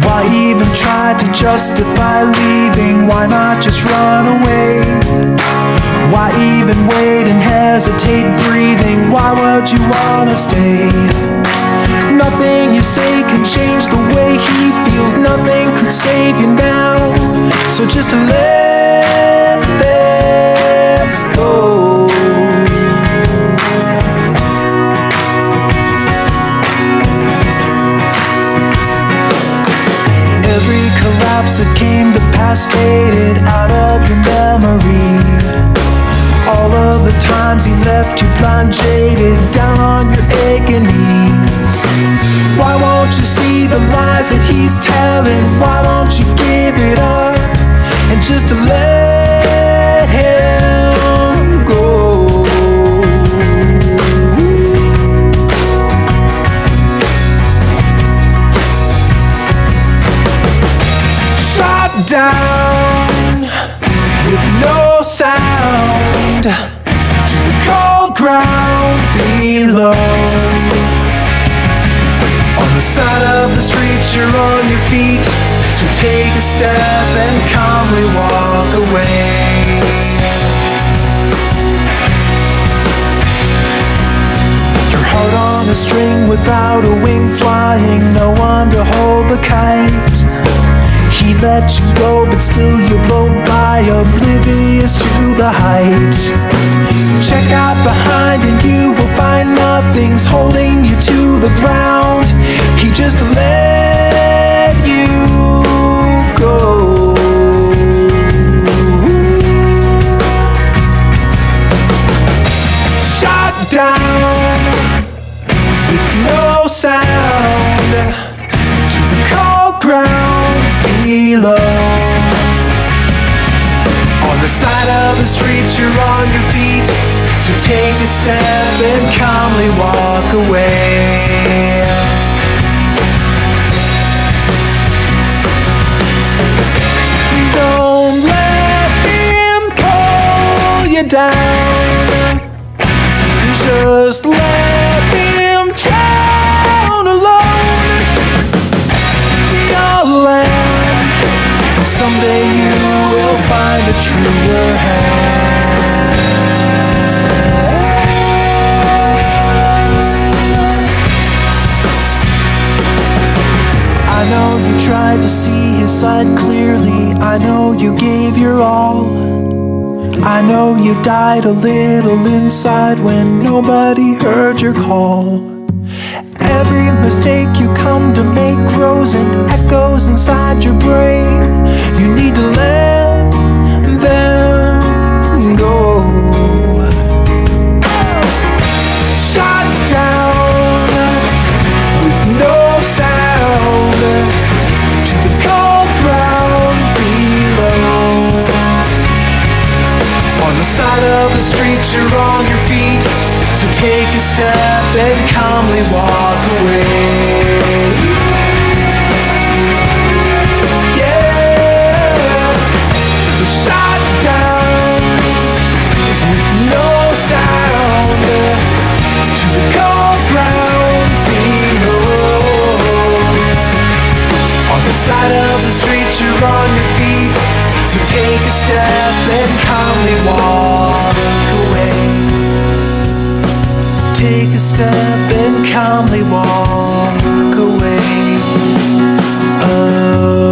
Why even try to justify leaving? Why not just run away? Why even wait and hesitate breathing? Why would you wanna stay? Nothing you say can change the way he feels. Nothing could save you now. So just let this go. Collapse that came to pass faded out of your memory. All of the times he left you blind, jaded, down on your aching knees. Why won't you see the lies that he's telling? Why won't you give it up and just to let down with no sound to the cold ground below. On the side of the street, you're on your feet, so take a step and calmly walk away. Heart on a string without a wing flying, no one to hold the kite. He let you go, but still you blow by, oblivious to the height. Check out behind, and you will find nothing's holding you to the ground. He just let you go. Shot down you're on your feet, so take a step and calmly walk away. Don't let him pull you down. Just let tried to see his side clearly. I know you gave your all. I know you died a little inside when nobody heard your call. Every mistake you come to make grows and echoes inside your brain. You need to let Side of the street, you're on your feet. So take a step and calmly walk away. Yeah, shot down with no sound to the cold ground below. On the side of the street, you're on your feet. So take a step and calmly walk away Take a step and calmly walk away oh.